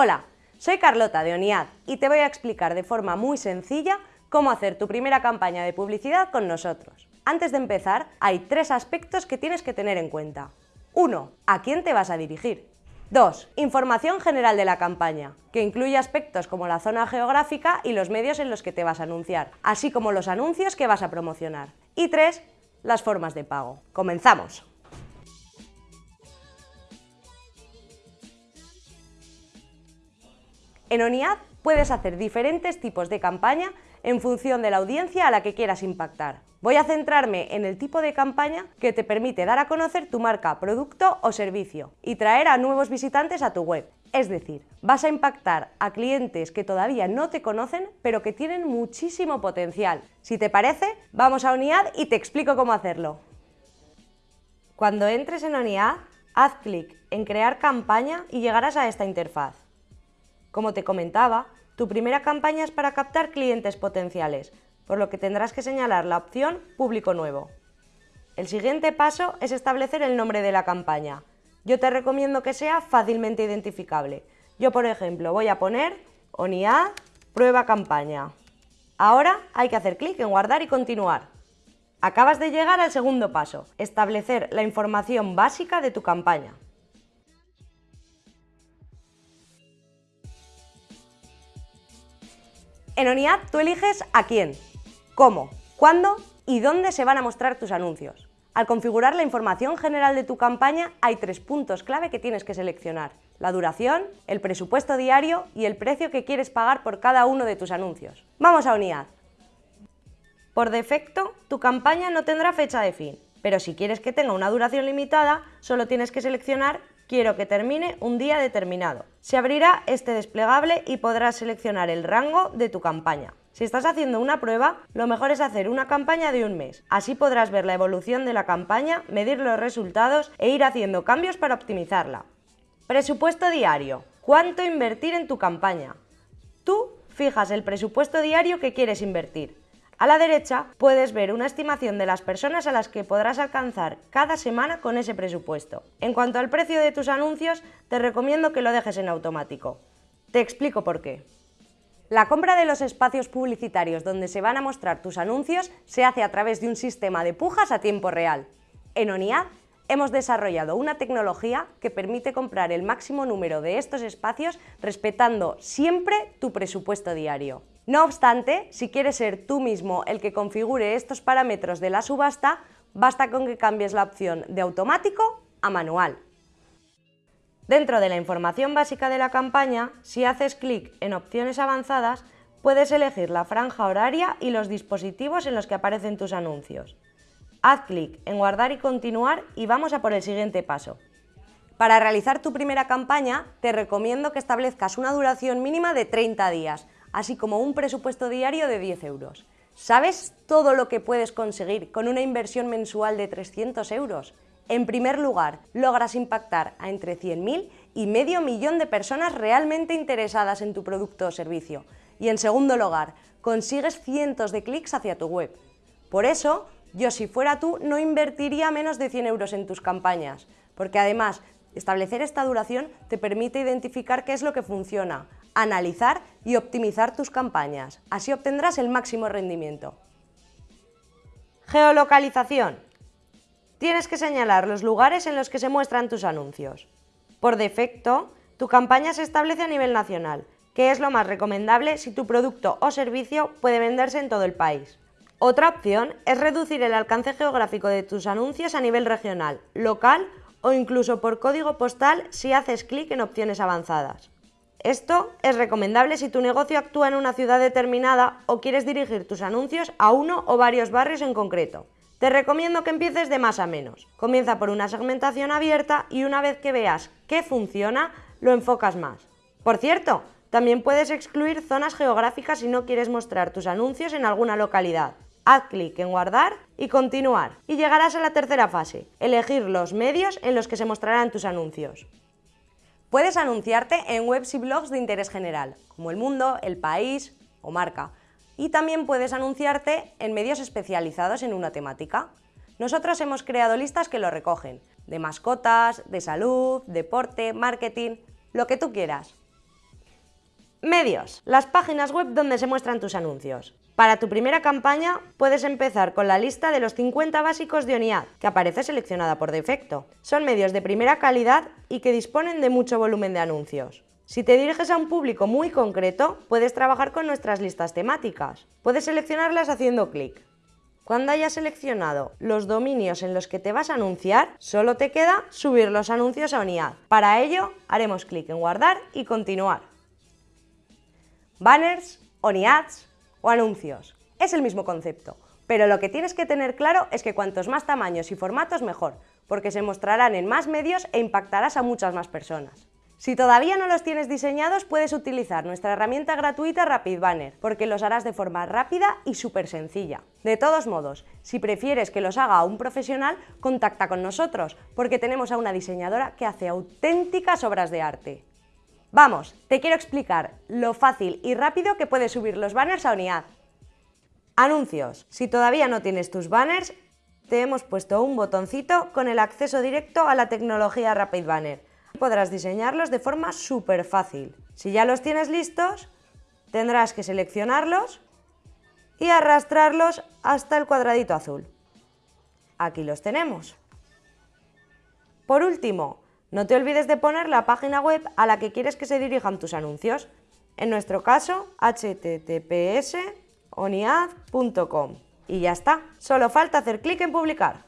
Hola, soy Carlota de ONIAD y te voy a explicar de forma muy sencilla cómo hacer tu primera campaña de publicidad con nosotros. Antes de empezar, hay tres aspectos que tienes que tener en cuenta. 1. ¿A quién te vas a dirigir? 2. Información general de la campaña, que incluye aspectos como la zona geográfica y los medios en los que te vas a anunciar, así como los anuncios que vas a promocionar. Y 3. Las formas de pago. ¡Comenzamos! En ONIAD puedes hacer diferentes tipos de campaña en función de la audiencia a la que quieras impactar. Voy a centrarme en el tipo de campaña que te permite dar a conocer tu marca, producto o servicio y traer a nuevos visitantes a tu web. Es decir, vas a impactar a clientes que todavía no te conocen, pero que tienen muchísimo potencial. Si te parece, vamos a ONIAD y te explico cómo hacerlo. Cuando entres en ONIAD, haz clic en Crear campaña y llegarás a esta interfaz. Como te comentaba, tu primera campaña es para captar clientes potenciales, por lo que tendrás que señalar la opción Público nuevo. El siguiente paso es establecer el nombre de la campaña. Yo te recomiendo que sea fácilmente identificable. Yo, por ejemplo, voy a poner ONIA Prueba Campaña. Ahora hay que hacer clic en Guardar y continuar. Acabas de llegar al segundo paso, establecer la información básica de tu campaña. En ONIAD tú eliges a quién, cómo, cuándo y dónde se van a mostrar tus anuncios. Al configurar la información general de tu campaña hay tres puntos clave que tienes que seleccionar. La duración, el presupuesto diario y el precio que quieres pagar por cada uno de tus anuncios. Vamos a ONIAD. Por defecto, tu campaña no tendrá fecha de fin, pero si quieres que tenga una duración limitada, solo tienes que seleccionar quiero que termine un día determinado. Se abrirá este desplegable y podrás seleccionar el rango de tu campaña. Si estás haciendo una prueba, lo mejor es hacer una campaña de un mes. Así podrás ver la evolución de la campaña, medir los resultados e ir haciendo cambios para optimizarla. Presupuesto diario. ¿Cuánto invertir en tu campaña? Tú fijas el presupuesto diario que quieres invertir. A la derecha puedes ver una estimación de las personas a las que podrás alcanzar cada semana con ese presupuesto. En cuanto al precio de tus anuncios, te recomiendo que lo dejes en automático. Te explico por qué. La compra de los espacios publicitarios donde se van a mostrar tus anuncios se hace a través de un sistema de pujas a tiempo real. En ONIAD hemos desarrollado una tecnología que permite comprar el máximo número de estos espacios respetando siempre tu presupuesto diario. No obstante, si quieres ser tú mismo el que configure estos parámetros de la subasta, basta con que cambies la opción de automático a manual. Dentro de la información básica de la campaña, si haces clic en opciones avanzadas, puedes elegir la franja horaria y los dispositivos en los que aparecen tus anuncios. Haz clic en guardar y continuar y vamos a por el siguiente paso. Para realizar tu primera campaña, te recomiendo que establezcas una duración mínima de 30 días, así como un presupuesto diario de 10 euros. ¿Sabes todo lo que puedes conseguir con una inversión mensual de 300 euros? En primer lugar, logras impactar a entre 100.000 y medio millón de personas realmente interesadas en tu producto o servicio. Y en segundo lugar, consigues cientos de clics hacia tu web. Por eso, yo si fuera tú no invertiría menos de 100 euros en tus campañas, porque además establecer esta duración te permite identificar qué es lo que funciona, analizar y optimizar tus campañas. Así obtendrás el máximo rendimiento. Geolocalización. Tienes que señalar los lugares en los que se muestran tus anuncios. Por defecto, tu campaña se establece a nivel nacional, que es lo más recomendable si tu producto o servicio puede venderse en todo el país. Otra opción es reducir el alcance geográfico de tus anuncios a nivel regional, local o incluso por código postal si haces clic en opciones avanzadas. Esto es recomendable si tu negocio actúa en una ciudad determinada o quieres dirigir tus anuncios a uno o varios barrios en concreto. Te recomiendo que empieces de más a menos. Comienza por una segmentación abierta y una vez que veas qué funciona, lo enfocas más. Por cierto, también puedes excluir zonas geográficas si no quieres mostrar tus anuncios en alguna localidad. Haz clic en guardar y continuar y llegarás a la tercera fase, elegir los medios en los que se mostrarán tus anuncios. Puedes anunciarte en webs y blogs de interés general, como El Mundo, El País o Marca. Y también puedes anunciarte en medios especializados en una temática. Nosotros hemos creado listas que lo recogen, de mascotas, de salud, deporte, marketing, lo que tú quieras. Medios. Las páginas web donde se muestran tus anuncios. Para tu primera campaña puedes empezar con la lista de los 50 básicos de ONIAD, que aparece seleccionada por defecto. Son medios de primera calidad y que disponen de mucho volumen de anuncios. Si te diriges a un público muy concreto, puedes trabajar con nuestras listas temáticas. Puedes seleccionarlas haciendo clic. Cuando hayas seleccionado los dominios en los que te vas a anunciar, solo te queda subir los anuncios a ONIAD. Para ello, haremos clic en guardar y continuar. Banners, ONIADs o anuncios. Es el mismo concepto, pero lo que tienes que tener claro es que cuantos más tamaños y formatos mejor, porque se mostrarán en más medios e impactarás a muchas más personas. Si todavía no los tienes diseñados, puedes utilizar nuestra herramienta gratuita Rapid Banner, porque los harás de forma rápida y súper sencilla. De todos modos, si prefieres que los haga un profesional, contacta con nosotros, porque tenemos a una diseñadora que hace auténticas obras de arte. Vamos, te quiero explicar lo fácil y rápido que puedes subir los banners a ONIAD. Anuncios. Si todavía no tienes tus banners, te hemos puesto un botoncito con el acceso directo a la tecnología Rapid Banner. Podrás diseñarlos de forma súper fácil. Si ya los tienes listos, tendrás que seleccionarlos y arrastrarlos hasta el cuadradito azul. Aquí los tenemos. Por último, no te olvides de poner la página web a la que quieres que se dirijan tus anuncios. En nuestro caso, https oniad.com. Y ya está, solo falta hacer clic en publicar.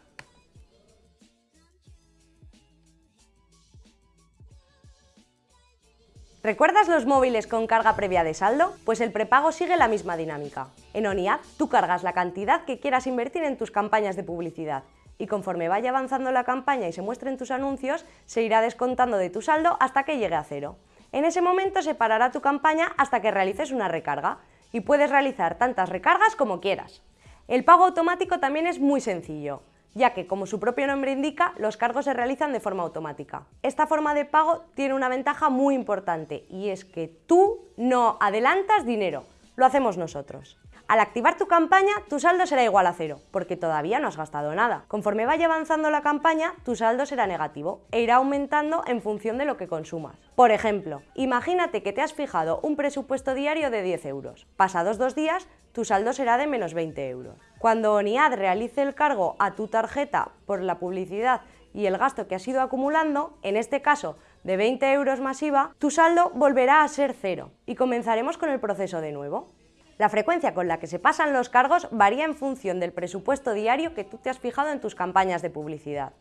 ¿Recuerdas los móviles con carga previa de saldo? Pues el prepago sigue la misma dinámica. En ONIAD tú cargas la cantidad que quieras invertir en tus campañas de publicidad y conforme vaya avanzando la campaña y se muestren tus anuncios, se irá descontando de tu saldo hasta que llegue a cero. En ese momento se parará tu campaña hasta que realices una recarga y puedes realizar tantas recargas como quieras. El pago automático también es muy sencillo, ya que, como su propio nombre indica, los cargos se realizan de forma automática. Esta forma de pago tiene una ventaja muy importante y es que tú no adelantas dinero, lo hacemos nosotros. Al activar tu campaña, tu saldo será igual a cero, porque todavía no has gastado nada. Conforme vaya avanzando la campaña, tu saldo será negativo e irá aumentando en función de lo que consumas. Por ejemplo, imagínate que te has fijado un presupuesto diario de 10 euros. Pasados dos días, tu saldo será de menos 20 euros. Cuando ONIAD realice el cargo a tu tarjeta por la publicidad y el gasto que has ido acumulando, en este caso de 20 euros masiva, tu saldo volverá a ser cero y comenzaremos con el proceso de nuevo. La frecuencia con la que se pasan los cargos varía en función del presupuesto diario que tú te has fijado en tus campañas de publicidad.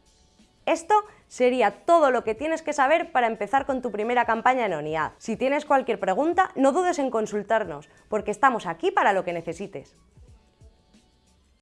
Esto sería todo lo que tienes que saber para empezar con tu primera campaña en ONIAD. Si tienes cualquier pregunta, no dudes en consultarnos, porque estamos aquí para lo que necesites.